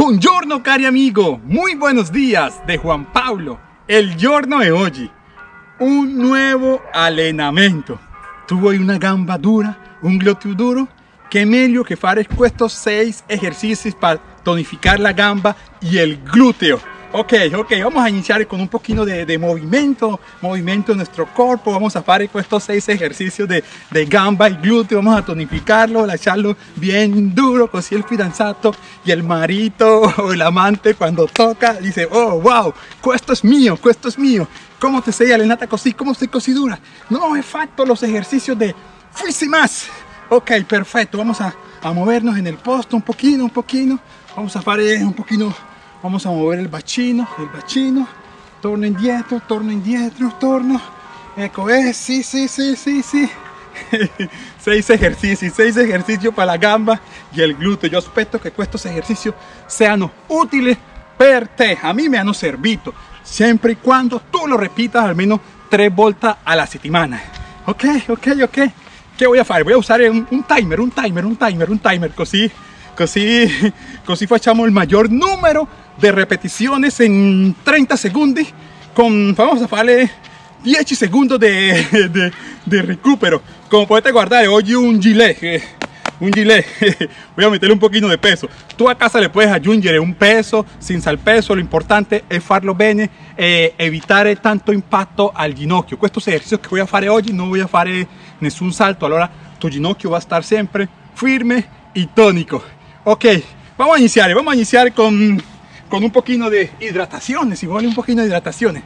Buongiorno cari amigo, muy buenos días de Juan Pablo, el giorno de hoy. Un nuevo allenamento. Tu vuoi una gamba dura, un glúteo duro? Che meglio che fare estos 6 ejercicios para tonificar la gamba y el glúteo. Ok, ok, vamos a iniciar con un poquito de, movimiento, movimiento de nuestro cuerpo. Vamos a hacer estos seis ejercicios de, gamba y glúteo. Vamos a tonificarlo, a echarlo bien duro, así el fidanzato y el marito o el amante cuando toca dice, oh, wow, esto es mío, esto es mío. ¿Cómo te sei allenata così? ¿Cómo estoy così dura? No, he hecho los ejercicios de fuiste más. Ok, perfecto. Vamos a, a movernos en el posto un poquito, un poquito. Vamos a hacer un poquito vamos a mover el bacino el bacino torno indietro torno indietro torno. Eco es sí sí sí sí sí. Seis ejercicios seis ejercicios para la gamba. Y el glúteo yo espero que estos ejercicios sean útiles per te a mí me han servido. Siempre y cuando tú lo repitas al menos tres vueltas a la semana ok ok ok. ¿Qué voy a hacer? Voy a usar un, un timer, un timer, un timer, un timer, así così, così facciamo el mayor número de repeticiones en 30 segundos con, vamos a hacerle 10 segundos de, de, recupero. Como puedes guardar hoy un gilet eh, un gilet voy a meterle un poquito de peso. Tú a casa le puedes añadir un peso sin sal peso lo importante es farlo bene e evitare tanto impacto al ginocchio. Estos ejercicios que voy a hacer hoy no voy a hacer ningún salto. Ahora tu ginocchio va a estar siempre firme y tónico. Ok vamos a iniciar vamos a iniciar con con un poquito de hidrataciones, igual un poquito de hidrataciones.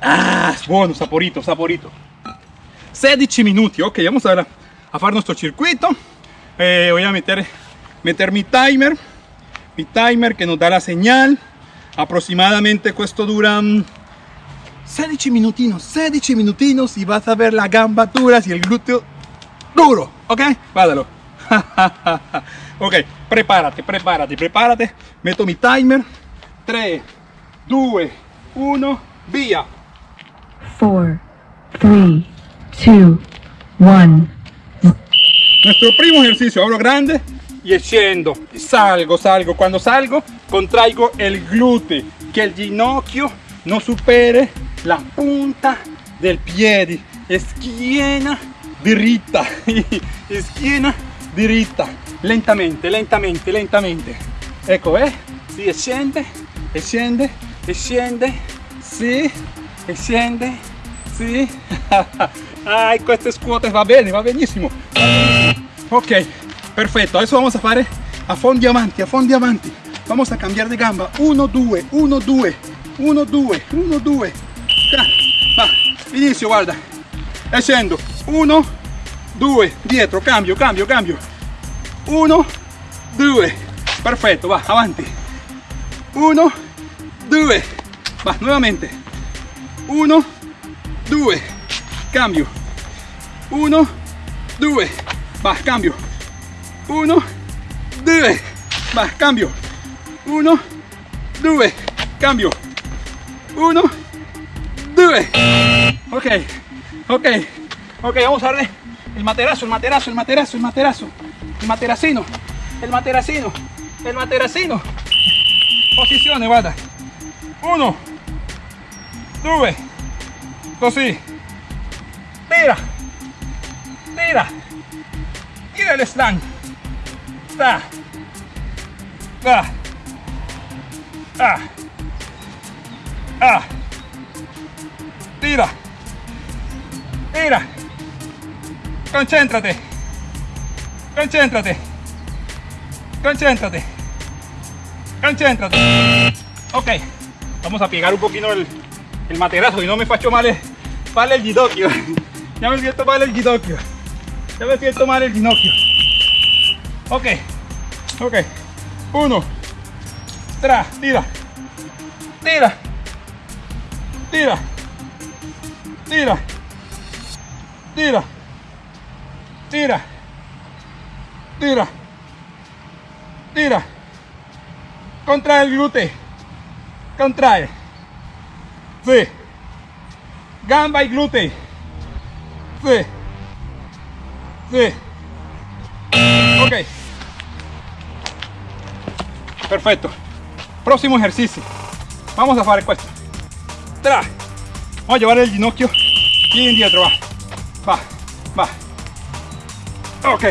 Ah, bueno, saporito, saporito. 16 minutos, ok, vamos a, a hacer nuestro circuito. Eh, voy a meter, meter mi timer, mi timer que nos da la señal. Aproximadamente esto dura 16 minutinos, 16 minutinos y vas a ver la gamba duras y el glúteo duro, ok, vádalo. ok, prepárate, prepárate, prepárate. Meto mi timer. 3, 2, 1, via. 4, 3, 2, 1. Nuestro primo ejercicio, abro grande y scendo, salgo, salgo. Cuando salgo, contraigo el glúteo, que el ginocchio no supere la punta del pie. Esquina dritta, esquina diritta, lentamente, lentamente, lentamente. Ecco, eh? Si, e scende, e scende, e scende, sì, e scende, sì. Ay, queste scuote va bene, va benissimo. Ok, perfecto. Adesso vamos a fare a fondi avanti, a fondi avanti. Vamos a cambiar de gamba. 1, 2, 1, 2, 1, 2, 1, 2. Va, inizio, guarda. E scendo. 1, 2, dietro, cambio, cambio, cambio. 1, 2, perfecto, va, avanti. 1, 2, va, nuevamente. 1, 2, cambio. 1, 2, va, cambio. 1, 2, va, cambio. 1, 2, cambio. 1, 2. Ok, ok, ok, vamos a darle el materazo, el materazo, el materazo, el materazo, el materacino, el materacino, el materacino. Posiciones, guarda. Uno, dos, così. Tira, tira, tira el slang. Va, ah, ah, tira, tira. Concéntrate. Concéntrate. Concéntrate. Concéntrate. Ok. Vamos a pegar un poquito el, el materazo y no me facho mal vale el ginocchio. ya me siento mal el ginocchio. Ya me siento mal el ginocchio. Ok. Ok. Uno. Tres. Tira. Tira. Tira. Tira. Tira tira, tira, tira, contrae el glúteo, contrae, sí, gamba y glúteo, sí, sí, ok, Perfecto. Próximo ejercicio. Vamos a hacer esto. Tra. Vamos a llevar el ginocchio y indietro. Va. Va. Ok.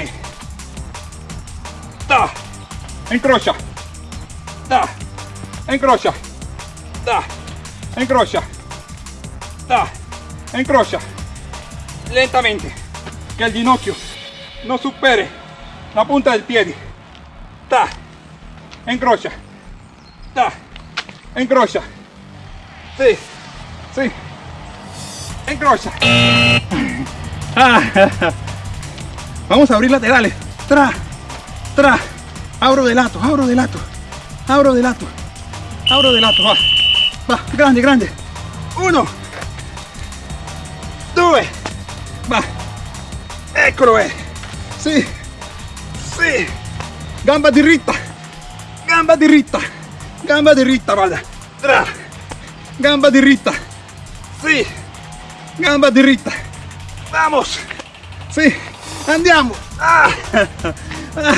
Da. Encrocha. Da. Encrocha. Da. Encrocha. Da. Encrocha. Lentamente. Que el ginocchio no supere la punta del pie. Ta. Encrocha. Ta. Encrocha. Sí. Sí. Encrocha. Ah. Vamos a abrir laterales. Tra. Tra. Abro de lato. Abro de lato. Abro de lato. Abro de lato. Va. Va. Grande, grande. Uno. Due. Va. Eccolo è. Sì. Sì. Gamba diritta. Gamba diritta. Gamba diritta, vada. Tra. Gamba diritta. Sì. Gamba diritta. Vamos. Sì. Andiamo. Ah. Ah.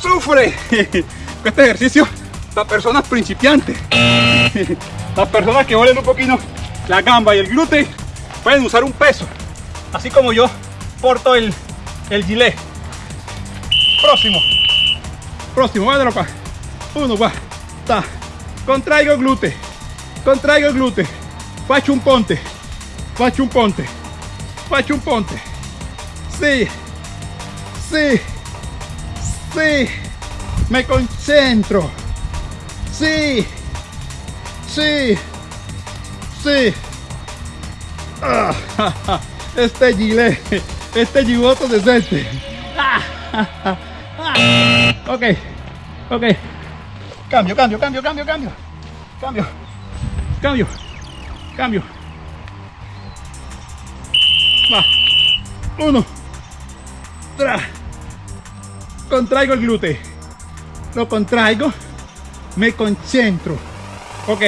Sufre. Este ejercicio para personas principiantes. Las personas que vuelen un poquito la gamba y el glúteo pueden usar un peso. Así como yo porto el, el gilet. Próximo. Próximo, guardalo acá. Uno, va. Ta. Contraigo el glúteo. Contraigo el glúteo. Faccio un ponte. Faccio un ponte. Faccio un ponte. Sí. Sí. Sí. Me concentro. Sí. Sí. Sí. Ah, este gilet. Este gigoto de suerte. Ok. Ok. Cambio, cambio, cambio, cambio, cambio. Cambio. Cambio. Cambio. Va. Uno. Tra. Contraigo el glúteo. Lo contraigo. Me concentro. Ok.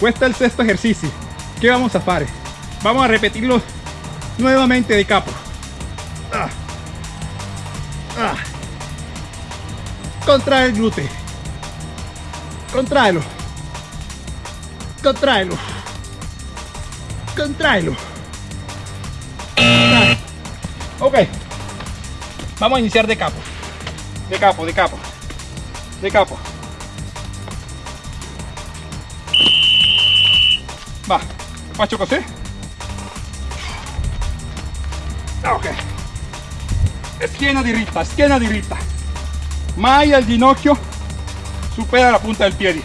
Cuesta el sexto ejercicio. ¿Qué vamos a hacer? Vamos a repetirlo nuevamente de capo. Ah. Ah. Contrae el glúteo. Contraelo. Contraelo. Contraelo. Contrae. Ok. Vamos a iniciar de capo. De capo, de capo. De capo. Va. Faccio così. Ok. Schiena diritta, schiena diritta. Mai el ginocchio supera la punta del pie.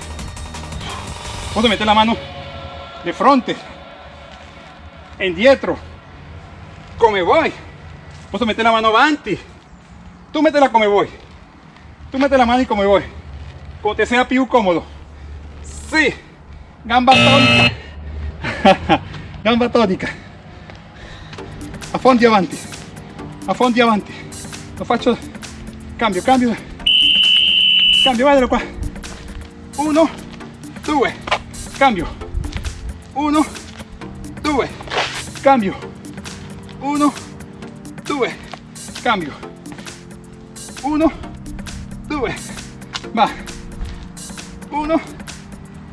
Vamos a meter la mano de frente, indietro, come voy. Vamos a meter la mano avanti. Tú métela come voy. Tú mete la mano y come voy. Como te sea più cómodo. Sí. Gamba tónica. Gamba tónica. A fondi avanti. A fondi avanti. Lo faccio. Cambio, cambio. Cambio, guardalo qua. Uno, due. Cambio. Uno, due. Cambio. Uno, due. Cambio. 1 2 va. 1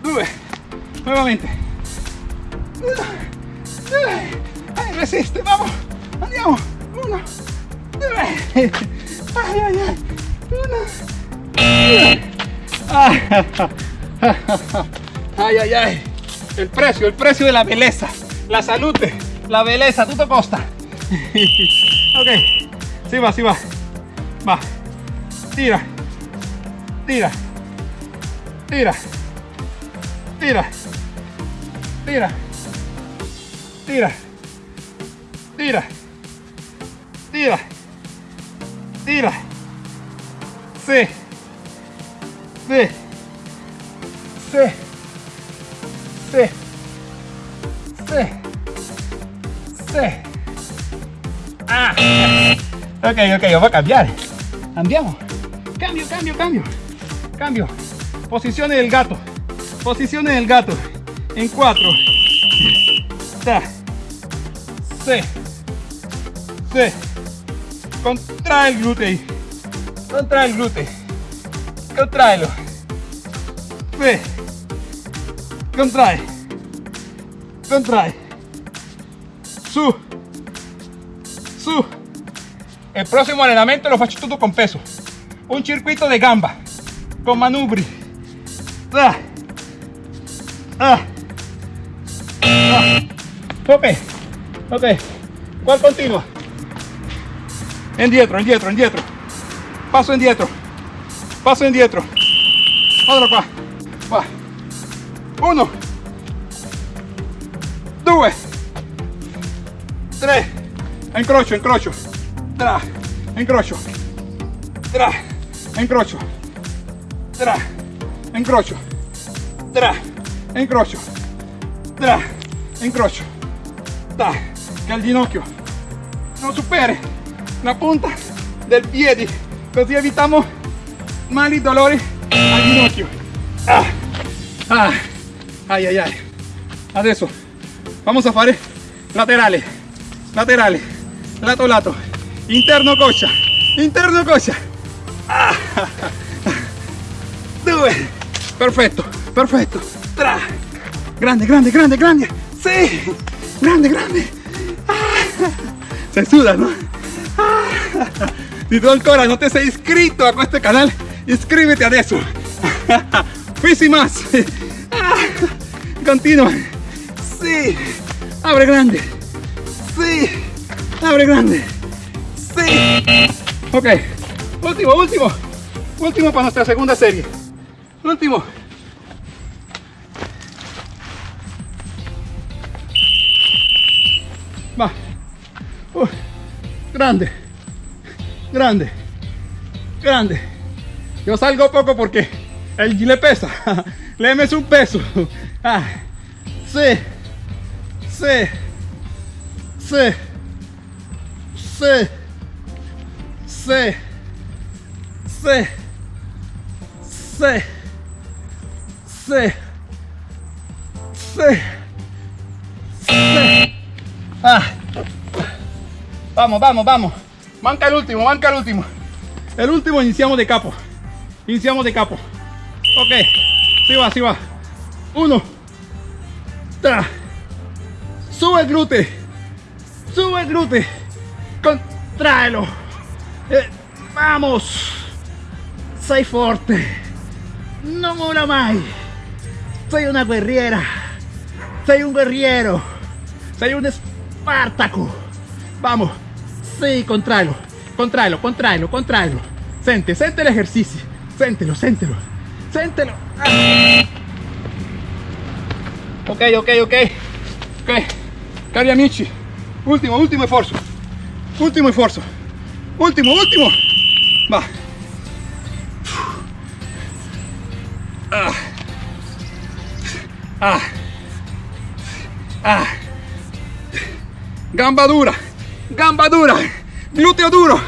2 nuevamente. 1 2 eh, resiste vamos. Andiamo 1 2 Ay, ai ai 1 ay ay ay. El precio el precio de la belleza. La salud la belleza. Tutto costa ok. Si va si va. Va. Tira. Tira. Tira. Tira. Tira. Tira. Tira. Tira. Tira. Sí. Sí. Sí. Sí. Sí. Sí. Ah. Ok, ok, vamos a cambiar. Cambiamos. Cambio, cambio, cambio. Cambio. Posiciones del gato. Posiciones del gato. En cuatro. Ta. Sí. Sí. Contrae el glúteo. Contrae el glúteo. Contraelo. Ve. Contrae. Contrae. Su. Su. El próximo entrenamiento lo faccio tutto con peso. Un circuito de gamba. Con manubri. Ah. Ah. Ah. Ok. Ok. ¿Cuál continua? Indietro, indietro, indietro. Paso indietro. Paso indietro. Otro qua. Va. Uno. Due. Tre. Incrocio, incrocio. Tra. Incrocio. Tra. Incrocio. Tra. Incrocio. Tra. Incrocio. Tra. Incrocio. Tra. Che al ginocchio non superi la punta del piede così evitiamo mali dolori al ginocchio ah, ah, ay ay ay adesso vamos a fare laterale laterale lato lato interno coscia interno coscia ah, perfetto tra. Grande grande grande grande. Sì grande grande. Ah, se suda no ah, si tú ancora no te has inscrito a este canal. Inscríbete a eso Fisi más. Ah, continúa. Sí. Abre grande. Sí. Abre grande. Sí. Ok. Último último último para nuestra segunda serie. Último. Va. Uh, grande. Grande. Grande. Yo salgo poco porque el le pesa. Le metes un peso. Ah, sí. Sí. Sí. Sí. Sí. Sí sí sí sí sí ah Vamos, vamos, vamos. Manca el último, manca el último. El último iniciamos de capo. Iniciamos de capo. Ok. Sí va, sí va. Uno. Tra. Sube el glúteo. Sube el glúteo. Contraelo. Eh, vamos. Sei fuerte. No mola más. Soy una guerriera. Soy un guerriero. Soy un espartaco. Vamos. Sí, contrailo, contrailo, contrailo, contrailo. Sente, sente el ejercicio. Séntelo, séntelo. Séntelo. Ah. Ok, ok, ok. Ok. Cari amici. Último, último esfuerzo. Último esfuerzo. Último, último. Va. Ah. Ah. Ah. Gamba dura gamba dura, glúteo duro.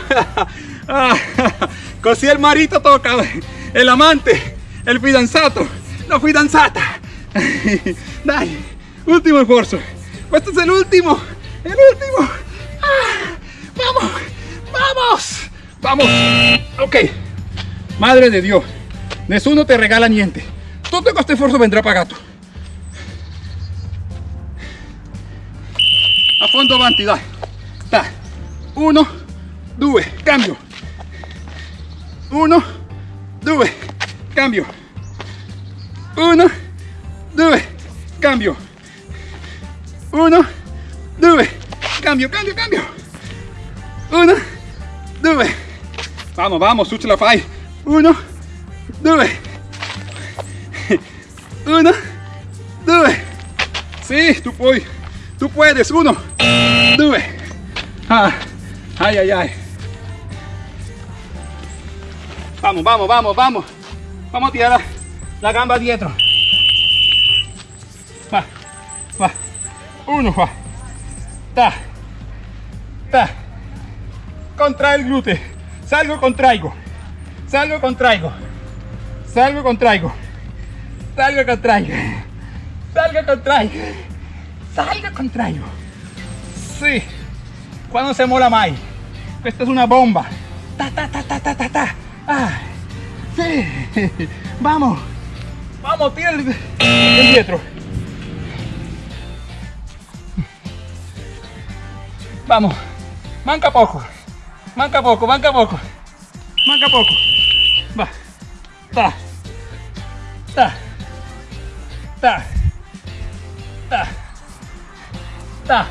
Così el marito toca, el amante, el fidanzato, la fidanzata. Dai, último esfuerzo. Este es el último, el último. Vamos, vamos, vamos. Ok, madre de Dios, nessuno te regala niente. Todo este esfuerzo vendrá pagato. A fondo avanti, dai. Uno, due, cambio. Uno, due, cambio. Uno, due, cambio. Uno, due, cambio, cambio, cambio. Uno, due. Vamos, vamos, su ce la fai. Uno, due. Uno, due. Sí, tú puedes. Tú puedes. Uno, due. Ah, ay, ay, ay. Vamos, vamos, vamos, vamos. Vamos a tirar la, la gamba dietro. Va, va. Uno, va. Ta, ta. Contrae el glúteo. Salgo, contraigo. Salgo, contraigo. Salgo, contraigo. Salgo, contraigo. Salgo, contraigo. Salgo, contraigo. Sí. Cuando se mola más? Esta es una bomba. Ta, ta, ta, ta, ta, ta, ta. Ah, sí. Vamos. Vamos, tira el, el dietro. Vamos. Manca poco. Manca poco, manca poco. Manca poco. Va. Ta. Ta. Ta. Ta. Ta.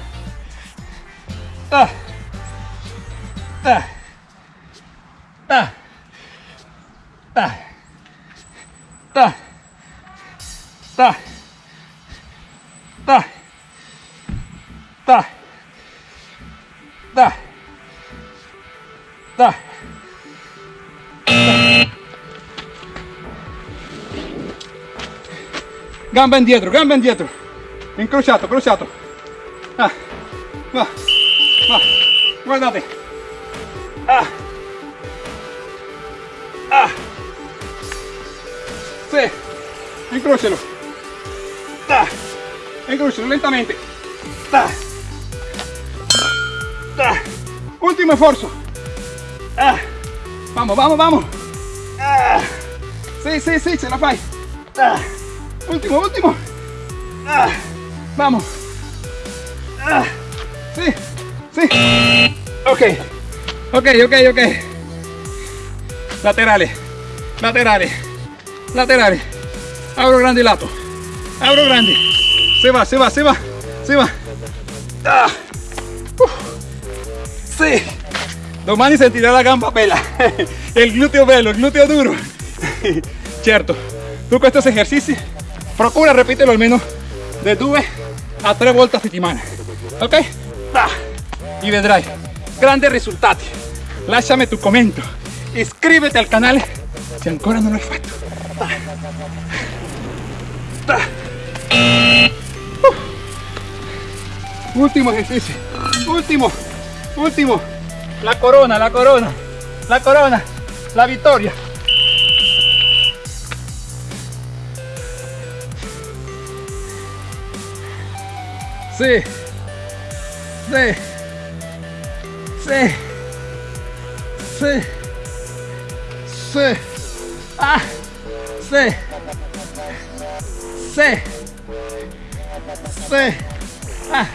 Ta. Ta. Ta. Ta. Ta. Ta. Ta. Ta. Ta. Ta. Gamba indietro, gamba indietro. Incrociato, crociato. Ah. Va. Va. Guardate. Ah. Ah. Sí. Incrócialo. Ta. Incrócialo lentamente. Ta. Ta. Último esfuerzo. Ah. Vamos, vamos, vamos. Ah. Sí, sí, sí, se la fai. Ah. Último, último. Ah. Vamos. Ah. Sí, sí. Ok. Ok, ok, ok. Laterales. Laterales. Laterales. Abro grande il lato. Abro grande. Se va, se va, se va. Se va. Ah. Sí. Domani sentirà la gamba bella. El glúteo bello, il glúteo duro. Certo. Tu questi esercizi procura repetirlo almeno de 2 a 3 volte a settimana. Ok? Y vedrai grandes risultati. Lasciami tu commento. Iscriviti al canale se ancora non l'hai fatto. Uh. Último ejercicio. Último. Último. La corona, la corona. La corona. La victoria. Sí. Sí. Sí. Sí. Sí. Ah. Sí. Sí. Sí. Ah.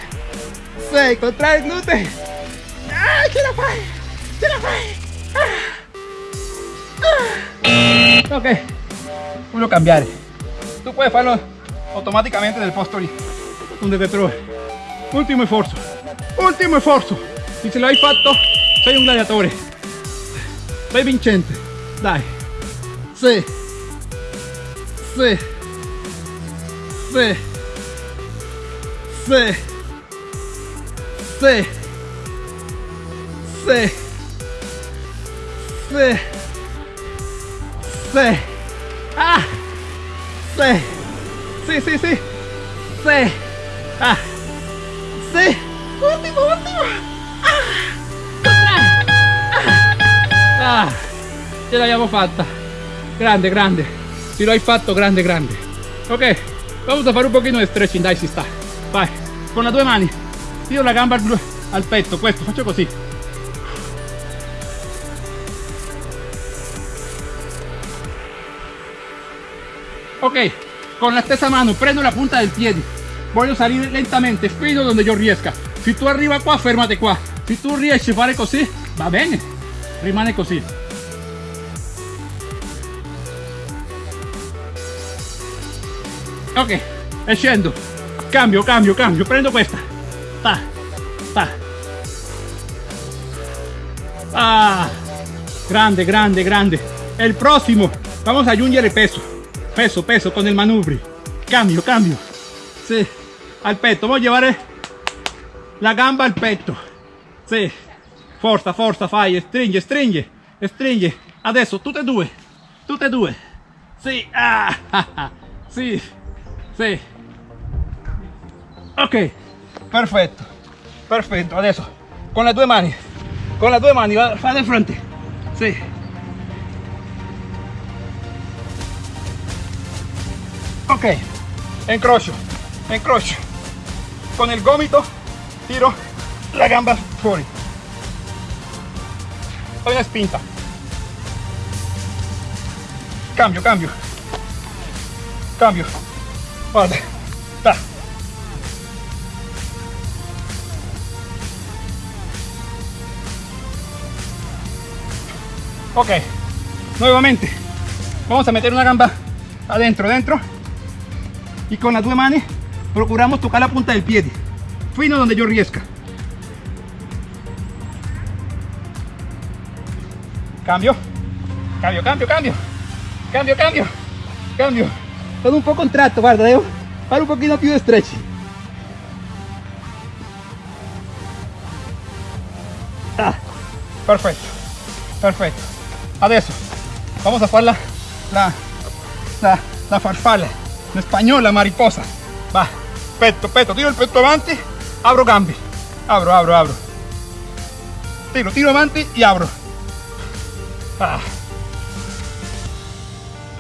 Sí. Contrae el glúteo. ¡Ah! ¡Que la fai! ¡Que la fai! Ah. Ah. Ok. Voy a cambiar. Tú puedes hacerlo automáticamente del posture. Donde te trobes. Ultimo sforzo. Ultimo sforzo. Se ce l'hai fatto, sei un gladiatore. Sei vincente. Dai. Sì. Sì. Sì. Sì. Sì. Sì. Sì. Sì. Ah. Sì. Sì, sì, sì. Sì. Ah. Ce l'abbiamo fatta. Grande, grande. Si lo hai fatto, grande, grande. Ok. Vamos a fare un pochino di stretching, dai, si sta. Vai. Con le due mani. Tiro la gamba al, al petto, questo, faccio così. Ok, con la stessa mano prendo la punta del piede. Voglio salire lentamente fino donde yo riesca. Se tu arriva qua, fermate qua. Se tu riesci a fare così, va bene. Rimane così. Ok, e. Cambio, cambio, cambio. Prendo questa. Ta, ta. Ah, grande, grande, grande. El próximo. Vamos a aggiungere peso. Peso, peso con el manubrio. Cambio, cambio. Sí. Al petto. Voy a llevar la gamba al petto. Sì. Forza, forza, fai. Stringe, stringe. Stringe. Adesso tutte due. Tutte due. Sì. Ah. Sì. Ok. Perfetto. Perfetto. Adesso con le due mani. Con le due mani. Va, fa di fronte. Sì. Ok. Incrocio. Incrocio. Con il gomito tiro la gamba fuori. Fai una spinta. Cambio, cambio. cambio. Guarda, ta. Ok, nuevamente, vamos a meter una gamba adentro, dentro. Y con las dos manos procuramos tocar la punta del pie, fino donde yo riesca. Cambio, cambio, cambio, cambio, cambio, cambio, cambio. Todo un poco contrato, guarda, devo fare un pochino più di stretch. Ah, perfetto, perfetto. Adesso vamos a fare la, la, la, la farfalla, la mariposa. Va, petto, petto, tiro il petto avanti, apro gambi, apro, apro, apro. Tiro, tiro avanti e apro. Ah.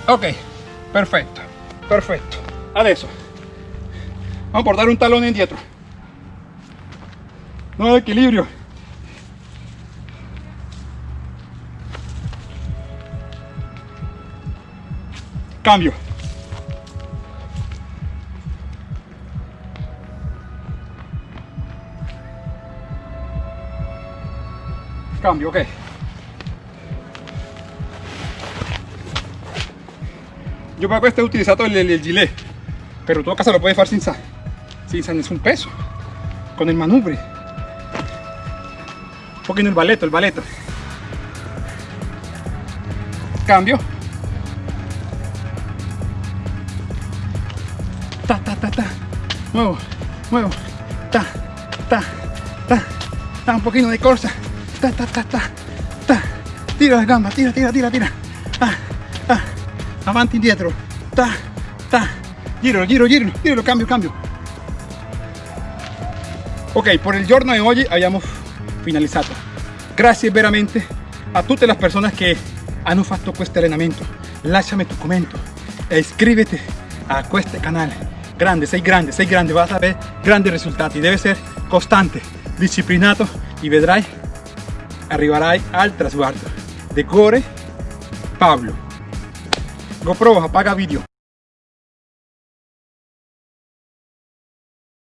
Ok, perfetto, perfetto. Adesso vamos a portare un talone indietro. Nuovo equilibrio. Cambio. Cambio, ok. Yo para questo he utilizado el, el, el gilet, pero todo caso lo puedes hacer sin, sin, sin nessun peso, con el manubrio. Un poquito el baleto, el baleto. Cambio. Ta, ta, ta, ta. Muevo, muevo. Ta, ta, ta. Ta, un poquito de corsa. Ta, ta, ta, ta. Ta. Tira la gamba, tira, tira, tira, tira. Ah. Avanti, indietro. Ta, ta. Giro, giro, giro, giro, cambio, cambio. Ok, por il giorno di oggi abbiamo finalizzato. Grazie veramente a tutte le persone che hanno fatto questo allenamento. Lasciami tu commento e a questo canale. Grande, sei grande, sei grande, vas a ver grandi risultati. Debe ser costante, disciplinato y vedrai, arriverai al traguardo. De Gore Pablo. GoPro, apaga vídeo.